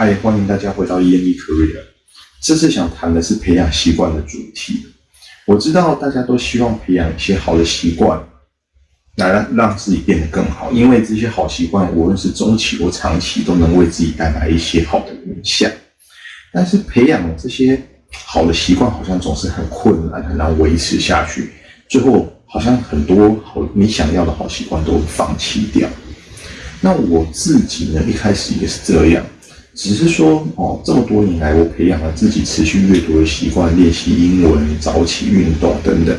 嗨，欢迎大家回到 EME Career。这次想谈的是培养习惯的主题。我知道大家都希望培养一些好的习惯，来让让自己变得更好。因为这些好习惯，无论是中期或长期，都能为自己带来一些好的影响。但是培养这些好的习惯，好像总是很困难，很难维持下去。最后，好像很多好你想要的好习惯都放弃掉。那我自己呢，一开始也是这样。只是说哦，这么多年来，我培养了自己持续阅读的习惯，练习英文、早起运动等等。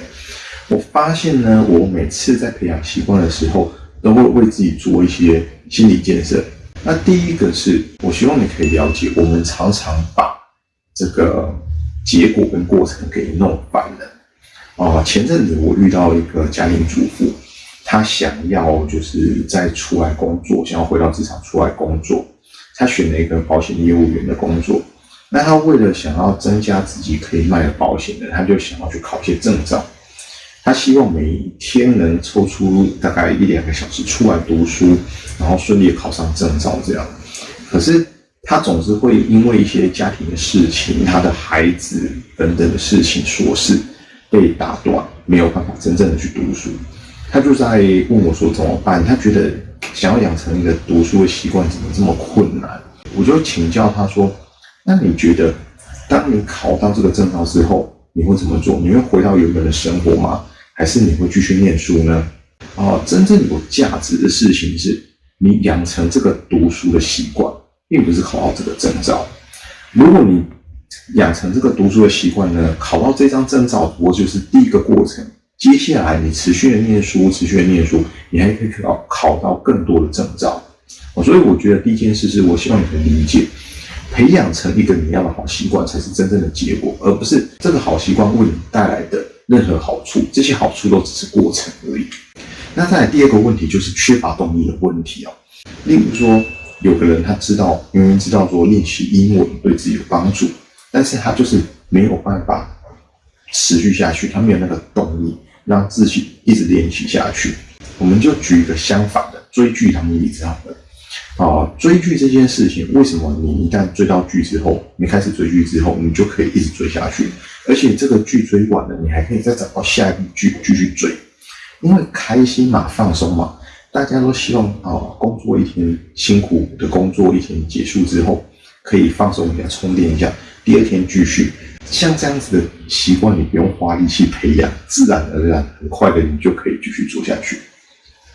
我发现呢，我每次在培养习惯的时候，都会为自己做一些心理建设。那第一个是我希望你可以了解，我们常常把这个结果跟过程给弄反了。哦，前阵子我遇到一个家庭主妇，她想要就是再出来工作，想要回到职场出来工作。他选了一个保险业务员的工作，那他为了想要增加自己可以卖的保险的，他就想要去考一些证照。他希望每天能抽出大概一两个小时出来读书，然后顺利考上证照这样。可是他总是会因为一些家庭的事情、他的孩子等等的事情琐事被打断，没有办法真正的去读书。他就在问我说怎么办？他觉得。想要养成一个读书的习惯，怎么这么困难？我就请教他说：“那你觉得，当你考到这个证照之后，你会怎么做？你会回到原本的生活吗？还是你会继续念书呢？”哦，真正有价值的事情是你养成这个读书的习惯，并不是考到这个证照。如果你养成这个读书的习惯呢，考到这张证照不过就是第一个过程。接下来你持续的念书，持续的念书，你还可以去考考到更多的证照。所以我觉得第一件事是我希望你能理解，培养成一个你要的好习惯才是真正的结果，而不是这个好习惯为你带来的任何好处，这些好处都只是过程而已。那再来第二个问题就是缺乏动力的问题哦。例如说，有个人他知道明明知道说练习英文对自己有帮助，但是他就是没有办法持续下去，他没有那个动力。让自己一直练习下去，我们就举一个相反的追剧当例子好了。啊，追剧这件事情，为什么你一旦追到剧之后，你开始追剧之后，你就可以一直追下去，而且这个剧追完了，你还可以再找到下一部剧继续追，因为开心嘛，放松嘛，大家都希望啊，工作一天辛苦的工作一天结束之后，可以放松一下，充电一下，第二天继续。像这样子的习惯，你不用花力气培养，自然而然，很快的你就可以继续做下去。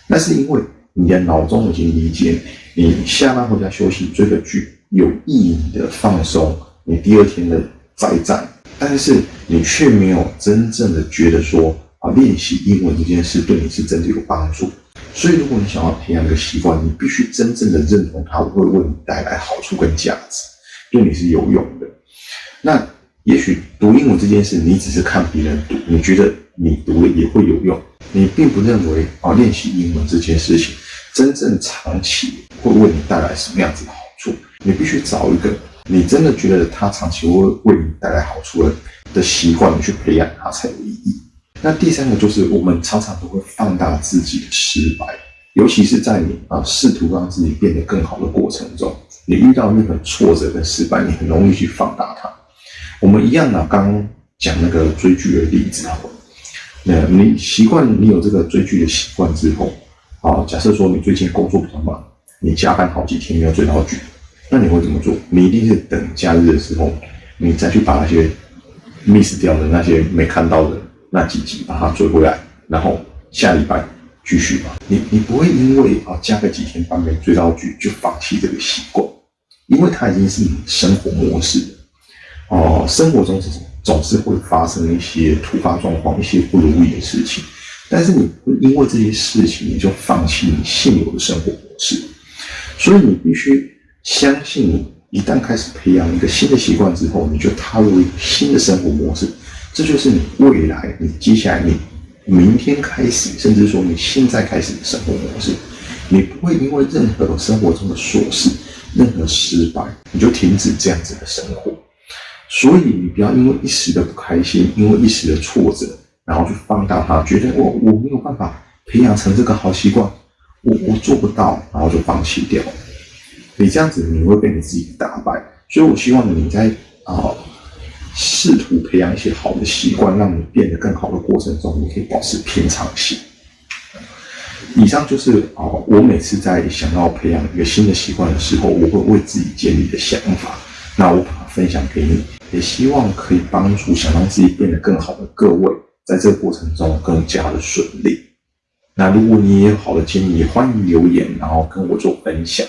那是因为你的脑中已经理解，你下班回家休息追个剧有意义的放松，你第二天的再战，但是你却没有真正的觉得说啊，练习英文这件事对你是真的有帮助。所以，如果你想要培养一个习惯，你必须真正的认同它会为你带来好处跟价值，对你是有用的。那。也许读英文这件事，你只是看别人读，你觉得你读了也会有用，你并不认为啊练习英文这件事情真正长期会为你带来什么样子的好处。你必须找一个你真的觉得它长期会为你带来好处的的习惯，你去培养它才有意义。那第三个就是我们常常都会放大自己的失败，尤其是在你啊试图让自己变得更好的过程中，你遇到任何挫折跟失败，你很容易去放大它。我们一样啊刚讲那个追剧的例子好了。那你习惯你有这个追剧的习惯之后，啊，假设说你最近工作比较忙，你加班好几天没有追到剧，那你会怎么做？你一定是等假日的时候，你再去把那些 miss 掉的那些没看到的那几集把它追回来，然后下礼拜继续嘛。你你不会因为啊加个几天班没追到剧就放弃这个习惯，因为它已经是你生活模式。哦，生活中总总是会发生一些突发状况，一些不如意的事情，但是你不因为这些事情你就放弃你现有的生活模式，所以你必须相信，你一旦开始培养一个新的习惯之后，你就踏入一个新的生活模式，这就是你未来，你接下来你明天开始，甚至说你现在开始的生活模式，你不会因为任何生活中的琐事、任何失败，你就停止这样子的生活。所以你不要因为一时的不开心，因为一时的挫折，然后去放大它，觉得我我没有办法培养成这个好习惯，我我做不到，然后就放弃掉。你这样子你会被你自己打败。所以我希望你在啊试图培养一些好的习惯，让你变得更好的过程中，你可以保持平常心。以上就是啊，我每次在想要培养一个新的习惯的时候，我会为自己建立的想法。那我把它分享给你，也希望可以帮助想让自己变得更好的各位，在这个过程中更加的顺利。那如果你也有好的建议，欢迎留言，然后跟我做分享。